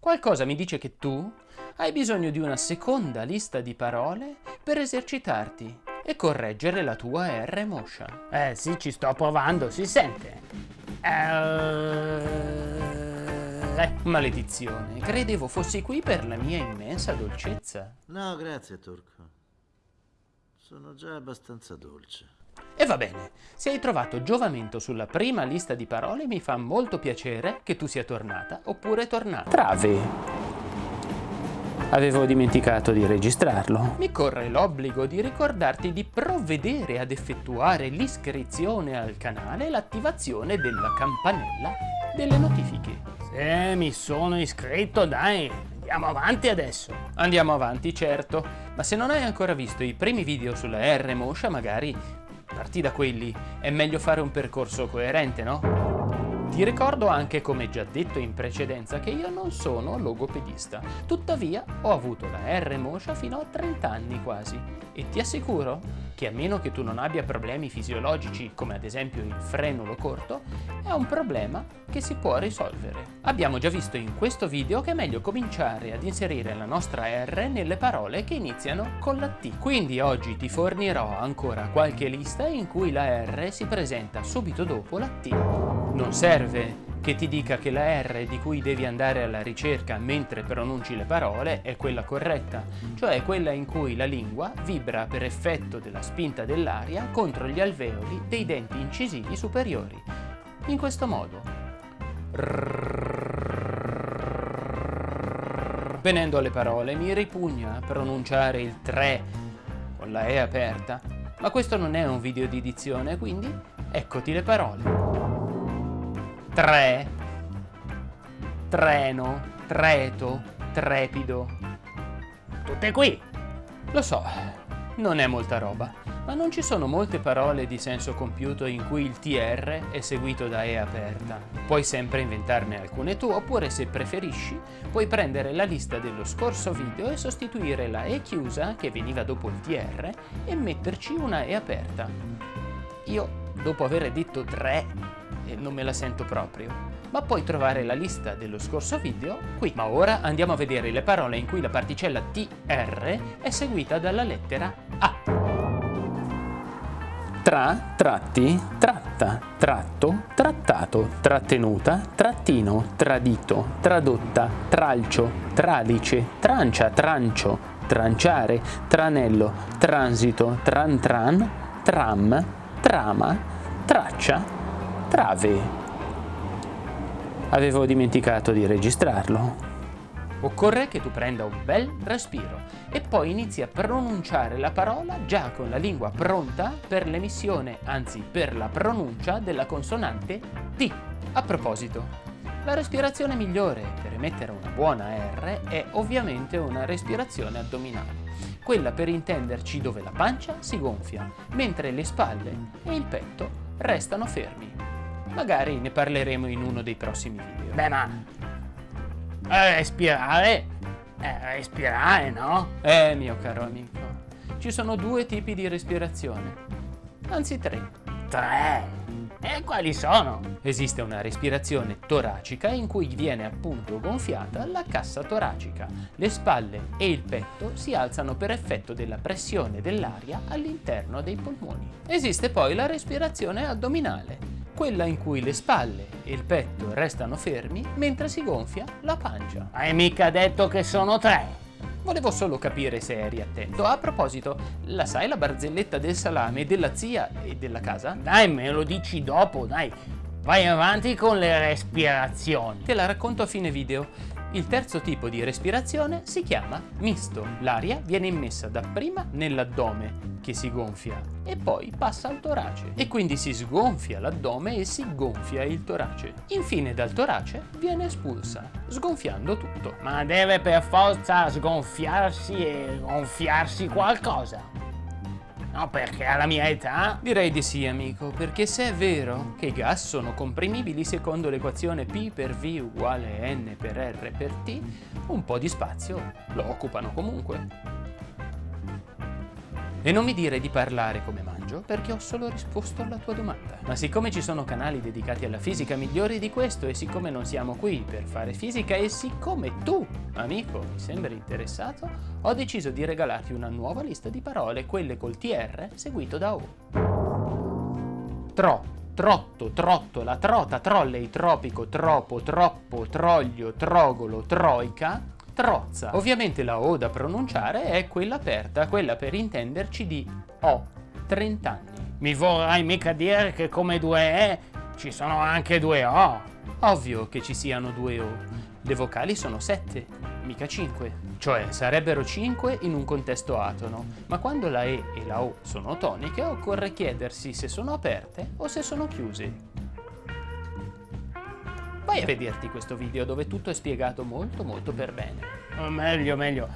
Qualcosa mi dice che tu hai bisogno di una seconda lista di parole per esercitarti e correggere la tua R motion. Eh sì, ci sto provando, si sente. Eh, maledizione, credevo fossi qui per la mia immensa dolcezza. No, grazie, Turco. Sono già abbastanza dolce. E va bene, se hai trovato giovamento sulla prima lista di parole mi fa molto piacere che tu sia tornata oppure tornata. Trave. Avevo dimenticato di registrarlo. Mi corre l'obbligo di ricordarti di provvedere ad effettuare l'iscrizione al canale e l'attivazione della campanella delle notifiche. Sì, mi sono iscritto, dai, andiamo avanti adesso. Andiamo avanti, certo, ma se non hai ancora visto i primi video sulla R Mosha, magari parti da quelli. È meglio fare un percorso coerente, no? Ti ricordo anche, come già detto in precedenza, che io non sono logopedista, tuttavia ho avuto la R Mosha fino a 30 anni quasi e ti assicuro che a meno che tu non abbia problemi fisiologici come ad esempio il frenulo corto, è un problema che si può risolvere. Abbiamo già visto in questo video che è meglio cominciare ad inserire la nostra R nelle parole che iniziano con la T. Quindi oggi ti fornirò ancora qualche lista in cui la R si presenta subito dopo la T. Non serve che ti dica che la R di cui devi andare alla ricerca mentre pronunci le parole è quella corretta, cioè quella in cui la lingua vibra per effetto della spinta dell'aria contro gli alveoli dei denti incisivi superiori. In questo modo. Venendo alle parole, mi ripugna pronunciare il 3 con la E aperta, ma questo non è un video di edizione, quindi eccoti le parole tre, treno, treto, trepido. Tutte qui. Lo so, non è molta roba, ma non ci sono molte parole di senso compiuto in cui il TR è seguito da E aperta. Puoi sempre inventarne alcune tu, oppure se preferisci, puoi prendere la lista dello scorso video e sostituire la E chiusa, che veniva dopo il TR, e metterci una E aperta. Io, dopo aver detto 3, e non me la sento proprio. Ma puoi trovare la lista dello scorso video qui. Ma ora andiamo a vedere le parole in cui la particella TR è seguita dalla lettera A. Tra, tratti, tratta, tratto, trattato, trattenuta, trattino, tradito, tradotta, tralcio, tralice, trancia, trancio, tranciare, tranello, transito, tran tran, tram, trama, traccia, Trave. Avevo dimenticato di registrarlo. Occorre che tu prenda un bel respiro e poi inizi a pronunciare la parola già con la lingua pronta per l'emissione, anzi per la pronuncia della consonante T. A proposito, la respirazione migliore per emettere una buona R è ovviamente una respirazione addominale, quella per intenderci dove la pancia si gonfia, mentre le spalle e il petto restano fermi. Magari ne parleremo in uno dei prossimi video. Beh, ma... Eh, respirare... Eh, respirare, no? Eh, mio caro amico. Ci sono due tipi di respirazione. Anzi, tre. Tre? E quali sono? Esiste una respirazione toracica in cui viene appunto gonfiata la cassa toracica. Le spalle e il petto si alzano per effetto della pressione dell'aria all'interno dei polmoni. Esiste poi la respirazione addominale, quella in cui le spalle e il petto restano fermi mentre si gonfia la pancia. Hai mica detto che sono tre? Volevo solo capire se eri attento. A proposito, la sai la barzelletta del salame della zia e della casa? Dai, me lo dici dopo, dai. Vai avanti con le respirazioni. Te la racconto a fine video. Il terzo tipo di respirazione si chiama misto. L'aria viene immessa dapprima nell'addome, che si gonfia, e poi passa al torace. E quindi si sgonfia l'addome e si gonfia il torace. Infine dal torace viene espulsa, sgonfiando tutto. Ma deve per forza sgonfiarsi e gonfiarsi qualcosa. No, perché alla mia età... Direi di sì, amico, perché se è vero che i gas sono comprimibili secondo l'equazione P per V uguale N per R per T, un po' di spazio lo occupano comunque. E non mi dire di parlare come mangio, perché ho solo risposto alla tua domanda. Ma siccome ci sono canali dedicati alla fisica migliori di questo e siccome non siamo qui per fare fisica e siccome tu, amico, mi sembri interessato, ho deciso di regalarti una nuova lista di parole, quelle col TR seguito da O. Tro, trotto, trottola, trota, trolley, tropico, tropo, troppo, troglio, trogolo, troica, trozza. Ovviamente la O da pronunciare è quella aperta, quella per intenderci di ho 30 anni. Mi vorrai mica dire che come due E ci sono anche due O? Ovvio che ci siano due O. Le vocali sono sette, mica cinque. Cioè sarebbero cinque in un contesto atono, ma quando la E e la O sono toniche occorre chiedersi se sono aperte o se sono chiuse. Vai a vederti questo video dove tutto è spiegato molto molto per bene. O meglio, meglio.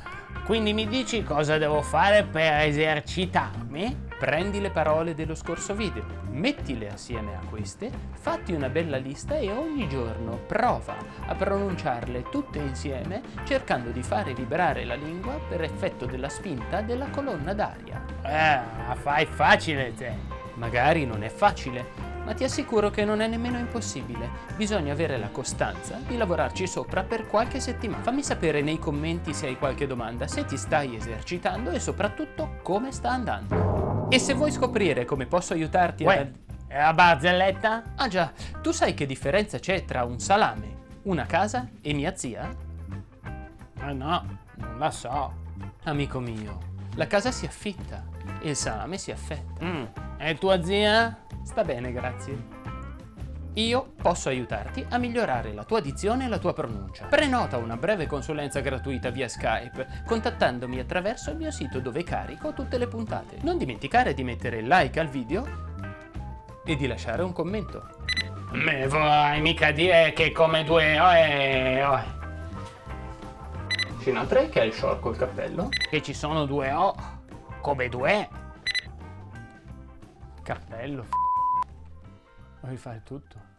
Quindi mi dici cosa devo fare per esercitarmi? Prendi le parole dello scorso video, mettile assieme a queste, fatti una bella lista e ogni giorno prova a pronunciarle tutte insieme cercando di fare vibrare la lingua per effetto della spinta della colonna d'aria. Eh, la fai facile te. Magari non è facile, ma ti assicuro che non è nemmeno impossibile. Bisogna avere la costanza di lavorarci sopra per qualche settimana. Fammi sapere nei commenti se hai qualche domanda, se ti stai esercitando e soprattutto come sta andando. E se vuoi scoprire come posso aiutarti Uè, a... la barzelletta? Ah già, tu sai che differenza c'è tra un salame, una casa e mia zia? Eh no, non la so. Amico mio, la casa si affitta e il salame si affetta. Mm. E tua zia? Sta bene, grazie. Io posso aiutarti a migliorare la tua dizione e la tua pronuncia. Prenota una breve consulenza gratuita via Skype contattandomi attraverso il mio sito dove carico tutte le puntate. Non dimenticare di mettere like al video e di lasciare un commento. Me vorrai mica dire che come due O e O. Scena 3 che è il short col cappello. Che ci sono due O come due. Cappello. Vuoi fare tutto?